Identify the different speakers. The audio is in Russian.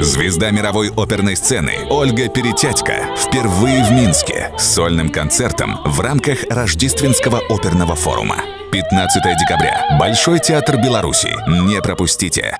Speaker 1: Звезда мировой оперной сцены Ольга Перетятько впервые в Минске с сольным концертом в рамках Рождественского оперного форума. 15 декабря. Большой театр Беларуси. Не пропустите.